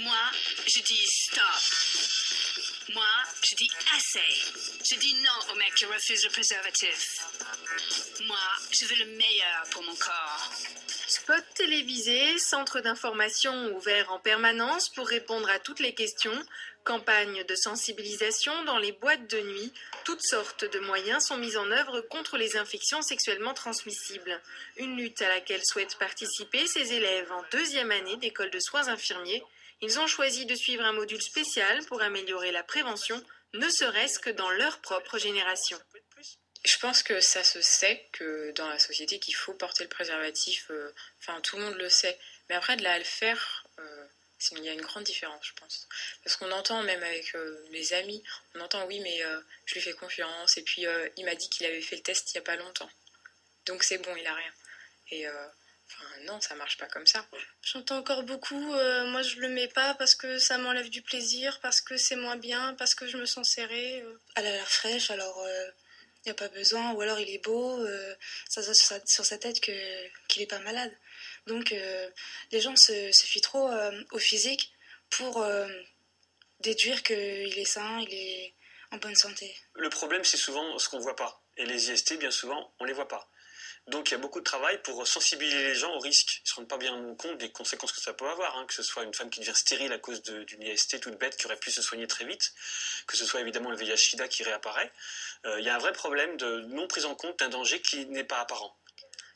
Moi, je dis stop. Moi, je dis assez. Je dis non au mec qui refuse le préservatif. Moi, je veux le meilleur pour mon corps. Spot télévisé, centre d'information ouvert en permanence pour répondre à toutes les questions, campagne de sensibilisation dans les boîtes de nuit, toutes sortes de moyens sont mis en œuvre contre les infections sexuellement transmissibles. Une lutte à laquelle souhaitent participer ces élèves en deuxième année d'école de soins infirmiers. Ils ont choisi de suivre un module spécial pour améliorer la prévention, ne serait-ce que dans leur propre génération. Je pense que ça se sait que dans la société qu'il faut porter le préservatif, euh, enfin tout le monde le sait. Mais après de le faire, euh, il y a une grande différence, je pense. Parce qu'on entend, même avec euh, mes amis, on entend oui, mais euh, je lui fais confiance. Et puis, il m'a dit qu'il avait fait le test il n'y a pas longtemps. Donc, c'est bon, il a rien. Et enfin, non, ça marche pas comme ça. J'entends encore beaucoup, moi je le mets pas parce que ça m'enlève du plaisir, parce que c'est moins bien, parce que je me sens serrée. Elle a l'air fraîche, alors il n'y a pas besoin. Ou alors il est beau, ça se sur, sur sa tête qu'il n'est pas malade. Donc euh, les gens se, fient trop euh, au physique pour euh, déduire qu'il est sain, il est en bonne santé. Le problème, c'est souvent ce qu'on ne voit pas. Et les IST, bien souvent, on ne les voit pas. Donc il y a beaucoup de travail pour sensibiliser les gens au risque. Ils ne se rendent pas bien compte des conséquences que ça peut avoir, hein. que ce soit une femme qui devient stérile à cause d'une IST toute bête qui aurait pu se soigner très vite, que ce soit évidemment le VIH-Sida qui réapparaît. il y a un vrai problème de non prise en compte d'un danger qui n'est pas apparent.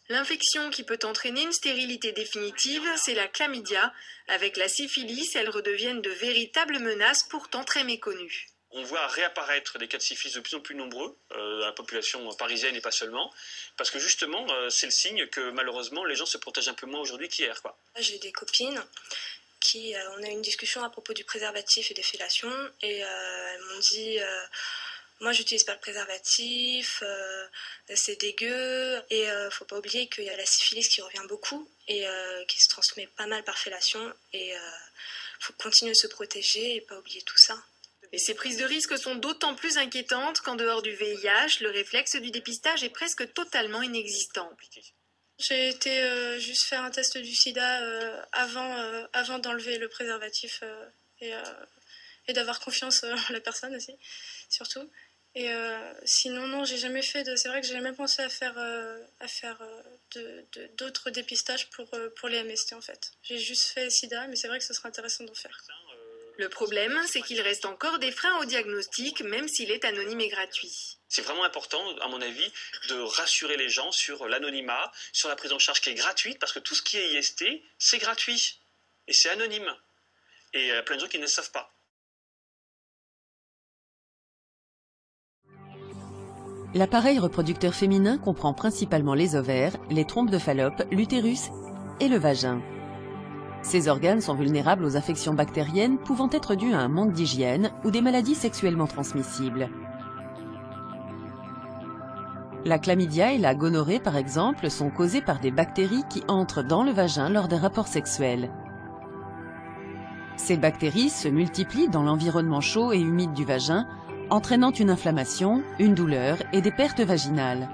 L'infection qui peut entraîner une stérilité définitive, c'est la chlamydia. Avec la syphilis, elles redeviennent de véritables menaces pourtant très méconnues. On voit réapparaître des cas de syphilis de plus en plus nombreux euh, dans la population parisienne et pas seulement, parce que justement, euh, c'est le signe que malheureusement, les gens se protègent un peu moins aujourd'hui qu'hier. J'ai des copines qui, euh, on a eu une discussion à propos du préservatif et des fellations, et elles m'ont dit moi, j'utilise pas le préservatif, euh, c'est dégueu. Et euh, faut pas oublier qu'il y a la syphilis qui revient beaucoup et euh, qui se transmet pas mal par fellation. Et faut continuer de se protéger et pas oublier tout ça. Et ces prises de risque sont d'autant plus inquiétantes qu'en dehors du VIH, le réflexe du dépistage est presque totalement inexistant. J'ai été juste faire un test du sida avant, avant d'enlever le préservatif et, d'avoir confiance en la personne aussi, surtout. Et euh, sinon, non, j'ai jamais fait de. C'est vrai que j'ai jamais pensé à faire, euh, à faire euh, d'autres dépistages pour, pour les MST en fait. J'ai juste fait SIDA, mais c'est vrai que ce serait intéressant d'en faire. Le problème, c'est qu'il reste encore des freins au diagnostic, même s'il est anonyme et gratuit. C'est vraiment important, à mon avis, de rassurer les gens sur l'anonymat, sur la prise en charge qui est gratuite, parce que tout ce qui est IST, c'est gratuit. Et c'est anonyme. Et il y a plein de gens qui ne le savent pas. L'appareil reproducteur féminin comprend principalement les ovaires, les trompes de Fallope, l'utérus et le vagin. Ces organes sont vulnérables aux infections bactériennes pouvant être dues à un manque d'hygiène ou des maladies sexuellement transmissibles. La chlamydia et la gonorrhée, par exemple, sont causées par des bactéries qui entrent dans le vagin lors des rapports sexuels. Ces bactéries se multiplient dans l'environnement chaud et humide du vagin entraînant une inflammation, une douleur et des pertes vaginales.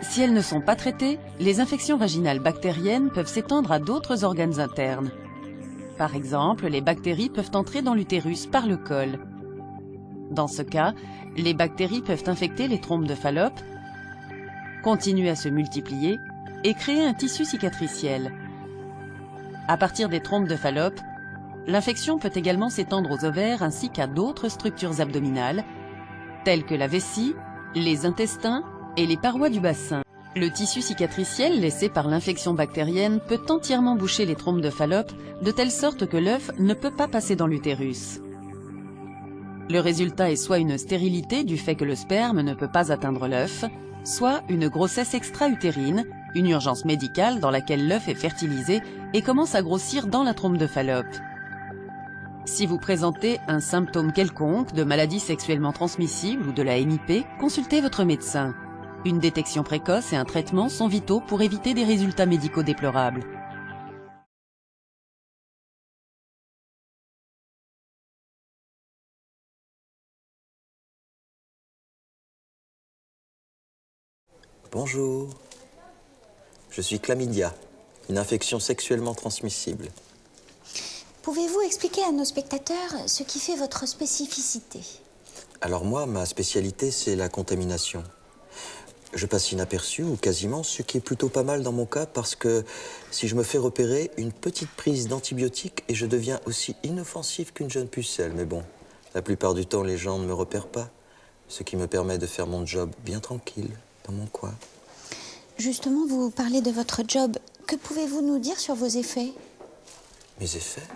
Si elles ne sont pas traitées, les infections vaginales bactériennes peuvent s'étendre à d'autres organes internes. Par exemple, les bactéries peuvent entrer dans l'utérus par le col. Dans ce cas, les bactéries peuvent infecter les trompes de Fallope, continuer à se multiplier et créer un tissu cicatriciel. À partir des trompes de Fallope, L'infection peut également s'étendre aux ovaires ainsi qu'à d'autres structures abdominales, telles que la vessie, les intestins et les parois du bassin. Le tissu cicatriciel laissé par l'infection bactérienne peut entièrement boucher les trompes de Fallope, de telle sorte que l'œuf ne peut pas passer dans l'utérus. Le résultat est soit une stérilité du fait que le sperme ne peut pas atteindre l'œuf, soit une grossesse extra-utérine, une urgence médicale dans laquelle l'œuf est fertilisé et commence à grossir dans la trompe de Fallope. Si vous présentez un symptôme quelconque de maladie sexuellement transmissible ou de la MIP, consultez votre médecin. Une détection précoce et un traitement sont vitaux pour éviter des résultats médicaux déplorables. Bonjour, je suis chlamydia, une infection sexuellement transmissible. Pouvez-vous expliquer à nos spectateurs ce qui fait votre spécificité? Alors moi, ma spécialité, c'est la contamination. Je passe inaperçu, ou quasiment, ce qui est plutôt pas mal dans mon cas, parce que si je me fais repérer, une petite prise d'antibiotiques et je deviens aussi inoffensif qu'une jeune pucelle. Mais bon, la plupart du temps, les gens ne me repèrent pas, ce qui me permet de faire mon job bien tranquille, dans mon coin. Justement, vous parlez de votre job. Que pouvez-vous nous dire sur vos effets? Mes effets?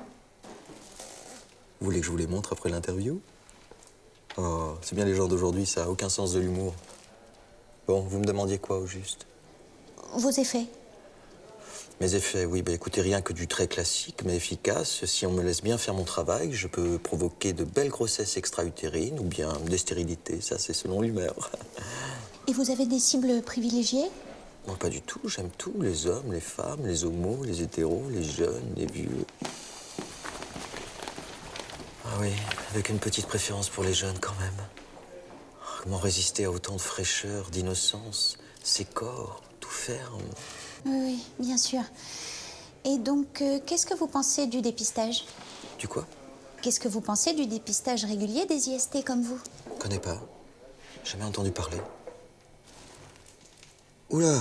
Vous voulez que je vous les montre après l'interview? Oh, c'est bien les gens d'aujourd'hui, ça a aucun sens de l'humour. Bon, vous me demandiez quoi au juste? Vos effets Mes effets, oui, bah écoutez, rien que du très classique, mais efficace. Si on me laisse bien faire mon travail, je peux provoquer de belles grossesses extra-utérines ou bien des stérilités, ça c'est selon l'humeur. Et vous avez des cibles privilégiées? Moi, pas du tout, j'aime tout, les hommes, les femmes, les homos, les hétéros, les jeunes, les vieux. Ah oui, avec une petite préférence pour les jeunes quand même. Comment résister à autant de fraîcheur, d'innocence? Ces corps, tout ferme. Oui, bien sûr. Et donc, euh, qu'est-ce que vous pensez du dépistage? Du quoi? Qu'est-ce que vous pensez du dépistage régulier des IST comme vous? Connais pas. Jamais entendu parler. Oula,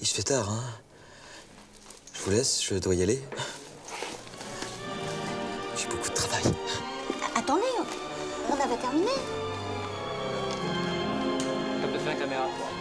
il se fait tard, hein Je vous laisse, je dois y aller. J'ai beaucoup de travail. Attendez, on avait terminé. 有没有